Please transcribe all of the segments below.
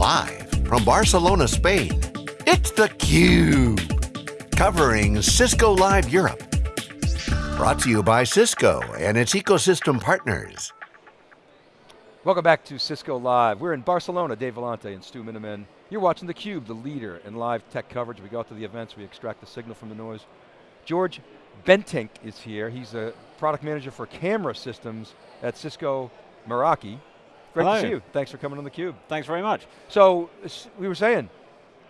Live from Barcelona, Spain, it's theCUBE. Covering Cisco Live Europe. Brought to you by Cisco and its ecosystem partners. Welcome back to Cisco Live. We're in Barcelona, Dave Vellante and Stu Miniman. You're watching theCUBE, the leader in live tech coverage. We go out to the events, we extract the signal from the noise. George Bentinck is here. He's a product manager for camera systems at Cisco Meraki. Great Hello. to see you. Thanks for coming on theCUBE. Thanks very much. So, we were saying,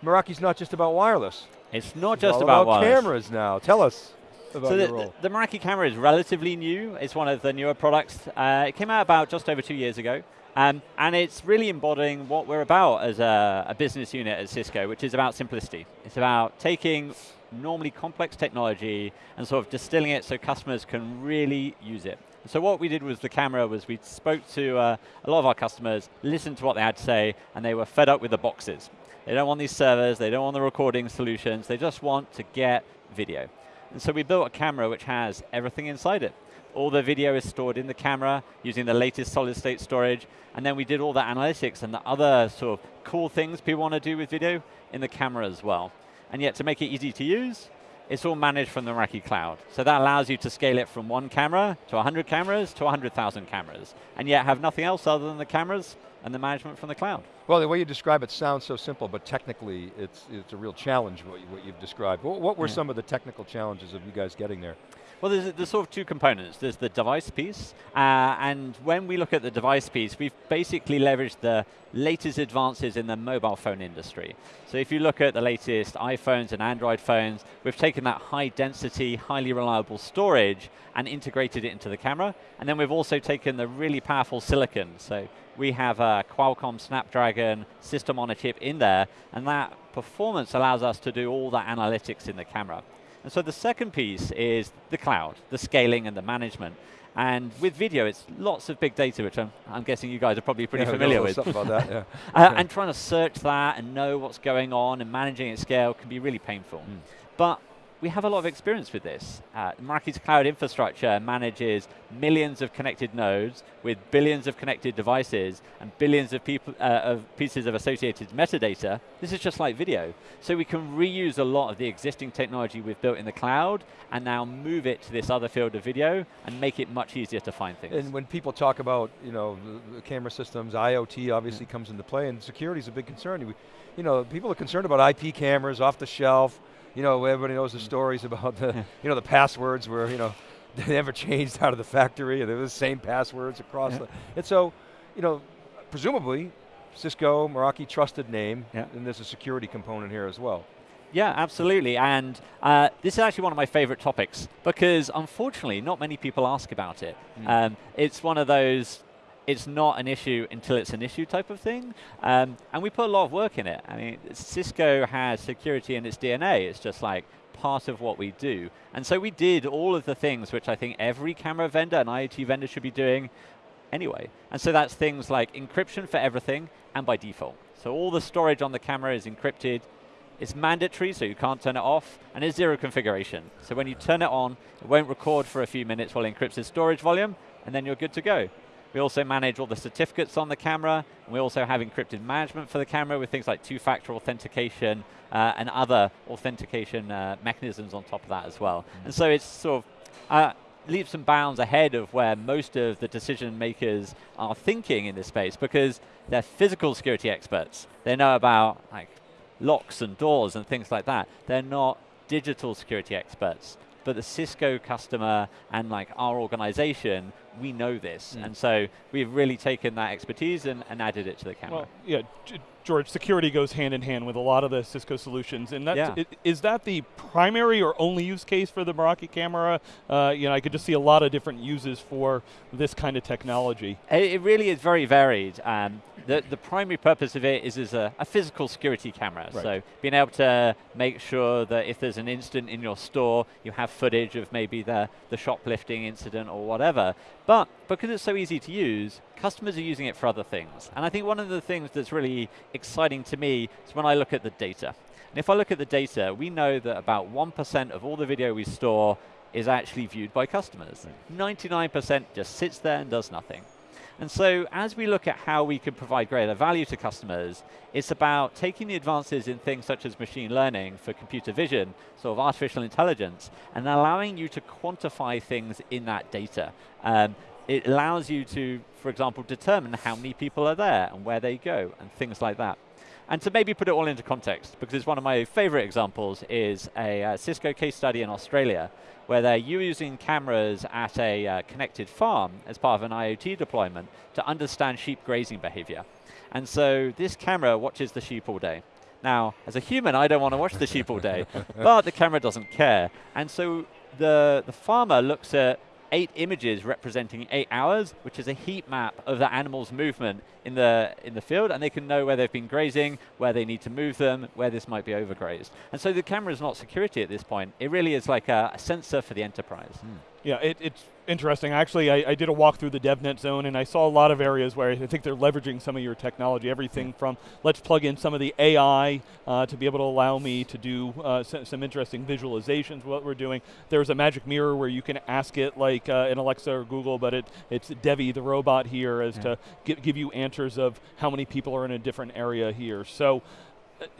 Meraki's not just about wireless. It's not It's just about, cameras now. Tell us about So the, role. the, the Meraki camera is relatively new. It's one of the newer products. Uh, it came out about just over two years ago. Um, and it's really embodying what we're about as a, a business unit at Cisco, which is about simplicity. It's about taking normally complex technology and sort of distilling it so customers can really use it. So what we did with the camera was we spoke to uh, a lot of our customers, listened to what they had to say, and they were fed up with the boxes. They don't want these servers, they don't want the recording solutions, they just want to get video. And so we built a camera which has everything inside it. All the video is stored in the camera using the latest solid state storage, and then we did all the analytics and the other sort of cool things people want to do with video in the camera as well. And yet to make it easy to use, it's all managed from the Meraki cloud. So that allows you to scale it from one camera to 100 cameras to 100,000 cameras, and yet have nothing else other than the cameras and the management from the cloud. Well, the way you describe it sounds so simple, but technically it's, it's a real challenge what, you, what you've described. What, what were Yeah. some of the technical challenges of you guys getting there? Well, there's, there's sort of two components. There's the device piece, uh, and when we look at the device piece, we've basically leveraged the latest advances in the mobile phone industry. So if you look at the latest iPhones and Android phones, we've taken that high density, highly reliable storage and integrated it into the camera, and then we've also taken the really powerful silicon. So we have a Qualcomm Snapdragon system on a chip in there, and that performance allows us to do all the analytics in the camera. And so the second piece is the cloud, the scaling and the management. And with video, it's lots of big data, which I'm, I'm guessing you guys are probably pretty Yeah, familiar with. Something about that, yeah. Uh, and trying to search that and know what's going on and managing at scale can be really painful. Hmm. But we have a lot of experience with this. Uh, Meraki's cloud infrastructure manages millions of connected nodes with billions of connected devices and billions of, people, uh, of pieces of associated metadata. This is just like video. So we can reuse a lot of the existing technology we've built in the cloud and now move it to this other field of video and make it much easier to find things. And when people talk about, you know, camera systems, IoT obviously comes into play, and security is a big concern. You know, people are concerned about IP cameras off the shelf. You know, everybody knows the stories about the, you know, the passwords were, you know, they never changed out of the factory, and they're the same passwords across Yeah. the. And so, you know, presumably, Cisco, Meraki, trusted name, Yeah. and there's a security component here as well. Yeah, absolutely. And uh, this is actually one of my favorite topics because unfortunately, not many people ask about it. Um, it's one of those, it's not an issue until it's an issue type of thing. Um, and we put a lot of work in it. I mean, Cisco has security in its DNA. It's just like part of what we do. And so we did all of the things which I think every camera vendor and IoT vendor should be doing anyway. And so that's things like encryption for everything and by default. So all the storage on the camera is encrypted. It's mandatory, so you can't turn it off, and it's zero configuration. So when you turn it on, it won't record for a few minutes while it encrypts its storage volume, and then you're good to go. We also manage all the certificates on the camera, and we also have encrypted management for the camera with things like two-factor authentication uh, and other authentication uh, mechanisms on top of that as well. And so it's sort of uh, leaps and bounds ahead of where most of the decision makers are thinking in this space because they're physical security experts. They know about like locks and doors and things like that. They're not digital security experts. But the Cisco customer and like our organization, we know this. Mm. And so we've really taken that expertise and, and added it to the camera. Well, yeah, George, security goes hand in hand with a lot of the Cisco solutions, and that's, Yeah. is that the primary or only use case for the Meraki camera? Uh, you know, I could just see a lot of different uses for this kind of technology. It, it really is very varied. Um, the, the primary purpose of it is as a, a physical security camera. Right. So being able to make sure that if there's an incident in your store, you have footage of maybe the, the shoplifting incident or whatever. But because it's so easy to use, customers are using it for other things. And I think one of the things that's really exciting to me is when I look at the data. And if I look at the data, we know that about 1% of all the video we store is actually viewed by customers. 99% just sits there and does nothing. And so as we look at how we can provide greater value to customers, it's about taking the advances in things such as machine learning for computer vision, sort of artificial intelligence, and allowing you to quantify things in that data. Um, it allows you to, for example, determine how many people are there and where they go and things like that. And to maybe put it all into context, because it's one of my favorite examples is a uh, Cisco case study in Australia, where they're using cameras at a uh, connected farm as part of an IoT deployment to understand sheep grazing behavior. And so this camera watches the sheep all day. Now, as a human, I don't want to watch the sheep all day, but the camera doesn't care. And so the, the farmer looks at eight images representing eight hours, which is a heat map of the animal's movement in the, in the field, and they can know where they've been grazing, where they need to move them, where this might be overgrazed. And so the camera is not security at this point. It really is like a, a sensor for the enterprise. Hmm. Yeah, it, it's interesting. Actually, I, I, did a walk through the DevNet zone, and I saw a lot of areas where I think they're leveraging some of your technology. Everything from let's plug in some of the AI uh, to be able to allow me to do uh, some interesting visualizations. What we're doing. There's a magic mirror where you can ask it like uh, in Alexa or Google, but it, it's Devi, the robot here, as yeah. to give, give you answers of how many people are in a different area here. So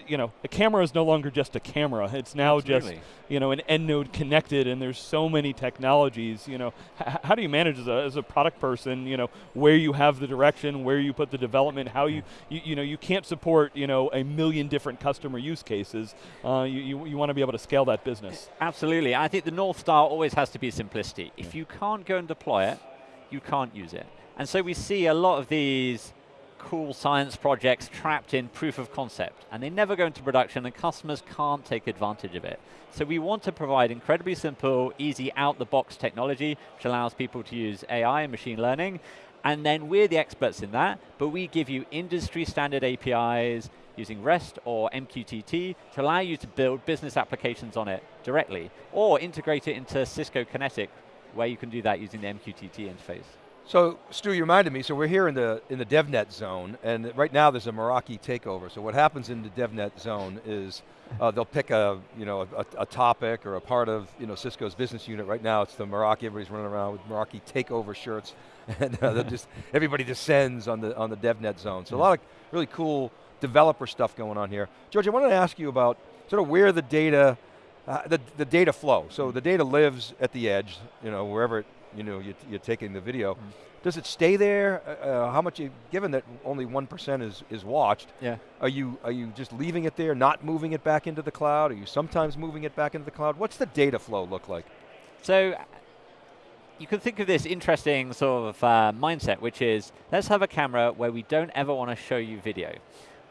you know, a camera is no longer just a camera. It's now Absolutely. just, you know, an end node connected, and there's so many technologies. You know, H how do you manage as a, as a product person? You know, where you have the direction, where you put the development, how you, you, you know, you can't support, you know, a million different customer use cases. Uh, you you, you want to be able to scale that business. Absolutely. I think the North Star always has to be simplicity. If you can't go and deploy it, you can't use it. And so we see a lot of these cool science projects trapped in proof of concept, and they never go into production, and customers can't take advantage of it. So we want to provide incredibly simple, easy, out-the-box technology, which allows people to use AI and machine learning, and then we're the experts in that, but we give you industry standard APIs using REST or MQTT to allow you to build business applications on it directly, or integrate it into Cisco Kinetic, where you can do that using the MQTT interface. So Stu, you reminded me, so we're here in the in the DevNet zone, and right now there's a Meraki takeover. So what happens in the DevNet zone is uh, they'll pick a, you know, a, a, topic or a part of you know, Cisco's business unit. Right now it's the Meraki, everybody's running around with Meraki takeover shirts, and uh, just, everybody descends on the, on the DevNet zone. So a lot of really cool developer stuff going on here. George, I wanted to ask you about sort of where the data, uh, the, the data flow. So the data lives at the edge, you know, wherever it you know, you, are taking the video. Mm. Does it stay there? Uh, uh how much, you, given that only 1% is, is watched, yeah. are, you, are you just leaving it there, not moving it back into the cloud? Are you sometimes moving it back into the cloud? What's the data flow look like? So, you can think of this interesting sort of uh, mindset, which is, let's have a camera where we don't ever want to show you video.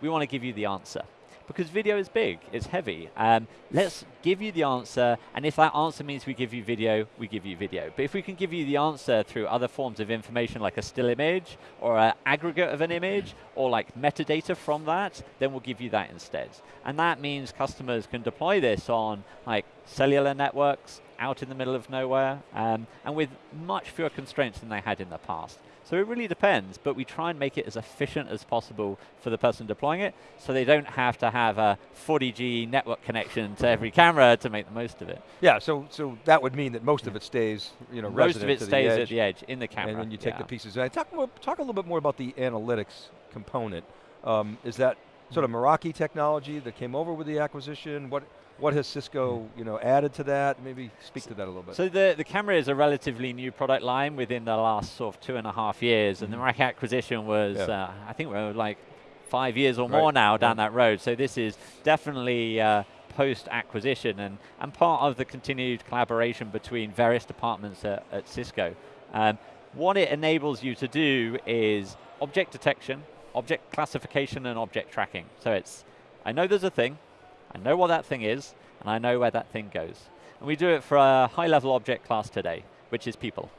We want to give you the answer because video is big, it's heavy. Um, let's give you the answer, and if that answer means we give you video, we give you video. But if we can give you the answer through other forms of information like a still image, or an aggregate of an image, or like metadata from that, then we'll give you that instead. And that means customers can deploy this on like cellular networks, out in the middle of nowhere, um, and with much fewer constraints than they had in the past. So it really depends, but we try and make it as efficient as possible for the person deploying it, so they don't have to have a 40G network connection to every camera to make the most of it. Yeah, so so that would mean that most of it stays, you know, most of it stays the at the edge in the camera. And then you take yeah. the pieces. And talk more, talk a little bit more about the analytics component. Um, is that sort of Meraki technology that came over with the acquisition? What what has Cisco you know, added to that? Maybe speak to that a little bit. So the, the camera is a relatively new product line within the last sort of two and a half years, mm -hmm. and the mm-hmm. Meraki acquisition was, yeah. uh, I think we're like five years or right. more now down that road. So this is definitely uh, post-acquisition and, and part of the continued collaboration between various departments at, at Cisco. Um, what it enables you to do is object detection, object classification, and object tracking. So it's, I know there's a thing, I know what that thing is, and I know where that thing goes. And we do it for a high-level object class today, which is people.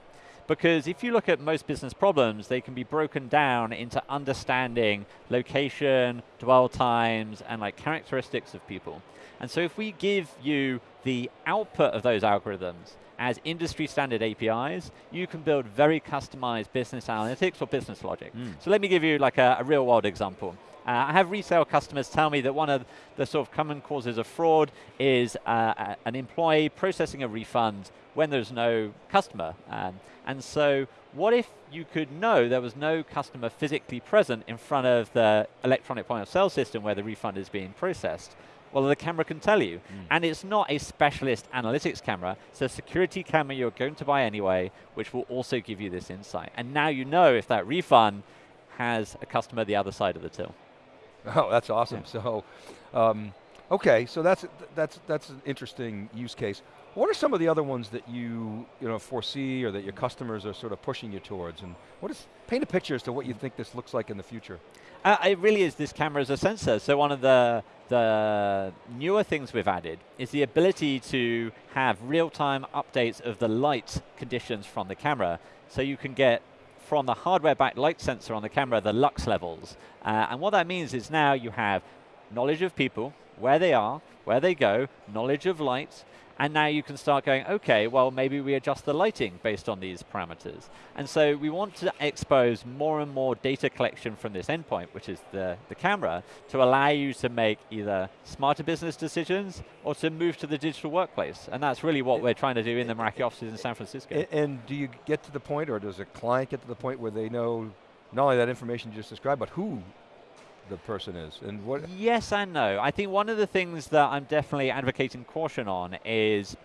Because if you look at most business problems, they can be broken down into understanding location, dwell times, and like characteristics of people. And so if we give you the output of those algorithms as industry standard APIs, you can build very customized business analytics or business logic. Mm. So let me give you like a, a real world example. Uh, I have resale customers tell me that one of the sort of common causes of fraud is uh, an employee processing a refund when there's no customer. Um, and so what if you could know there was no customer physically present in front of the electronic point of sale system where the refund is being processed? Well, the camera can tell you. Mm. And it's not a specialist analytics camera, it's a security camera you're going to buy anyway, which will also give you this insight. And now you know if that refund has a customer the other side of the till. Oh, that's awesome. Yeah. So, um, okay, so that's, that's, that's an interesting use case. What are some of the other ones that you, you know, foresee or that your customers are sort of pushing you towards? And what is, paint a picture as to what you think this looks like in the future. Uh, it really is this camera as a sensor. So one of the, the newer things we've added is the ability to have real-time updates of the light conditions from the camera. So you can get from the hardware-backed light sensor on the camera the lux levels. Uh, and what that means is now you have knowledge of people, where they are, where they go, knowledge of light, and now you can start going, okay, well, maybe we adjust the lighting based on these parameters. And so we want to expose more and more data collection from this endpoint, which is the, the camera, to allow you to make either smarter business decisions or to move to the digital workplace. And that's really what we're trying to do in the Meraki offices in San Francisco. And do you get to the point, or does a client get to the point where they know not only that information you just described, but who the person is. And what? Yes and no. I think one of the things that I'm definitely advocating caution on is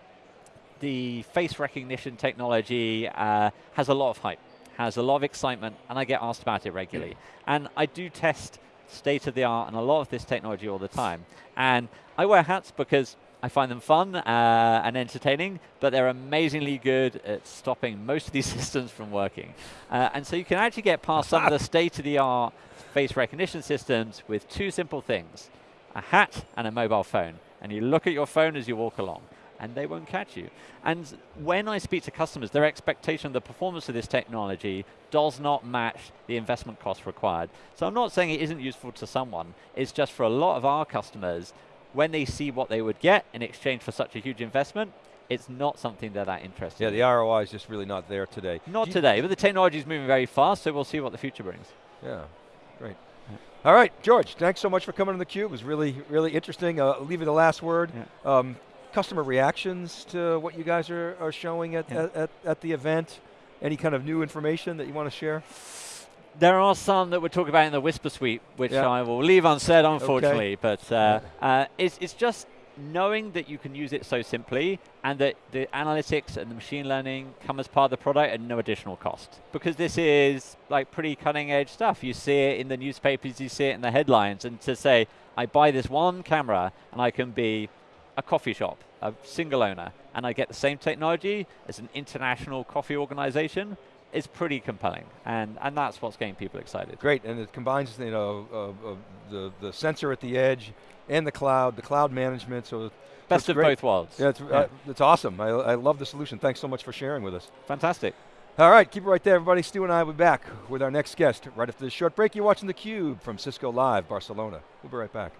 the face recognition technology uh, has a lot of hype, has a lot of excitement, and I get asked about it regularly. and I do test state of the art and a lot of this technology all the time. And I wear hats because I find them fun uh, and entertaining, but they're amazingly good at stopping most of these systems from working. Uh, and so you can actually get past some of the state-of-the-art face recognition systems with two simple things, a hat and a mobile phone. And you look at your phone as you walk along and they won't catch you. And when I speak to customers, their expectation of the performance of this technology does not match the investment cost required. So I'm not saying it isn't useful to someone, it's just for a lot of our customers, when they see what they would get in exchange for such a huge investment, it's not something they're that interested Yeah, in. the ROI is just really not there today. Not today, but the technology is moving very fast, so we'll see what the future brings. Yeah. Great. All right, George, thanks so much for coming on theCUBE. It was really, really interesting. Uh, I'll leave you the last word. Yeah. Um, customer reactions to what you guys are, are showing at, yeah. at, at, at, the event? Any kind of new information that you want to share? There are some that we're talking about in the Whisper Suite, which yeah. I will leave unsaid, unfortunately. Okay. But uh, uh, it's, it's just knowing that you can use it so simply and that the analytics and the machine learning come as part of the product at no additional cost. Because this is like pretty cutting edge stuff. You see it in the newspapers, you see it in the headlines, and to say, I buy this one camera and I can be a coffee shop, a single owner, and I get the same technology as an international coffee organization, is pretty compelling, and and that's what's getting people excited. Great, and it combines you know uh, uh, the the sensor at the edge and the cloud, the cloud management. So best of great. both worlds. Yeah, it's, yeah. Uh, it's awesome. I, I love the solution. Thanks so much for sharing with us. Fantastic. All right, keep it right there, everybody. Stu and I will be back with our next guest right after this short break. You're watching theCUBE from Cisco Live, Barcelona. We'll be right back.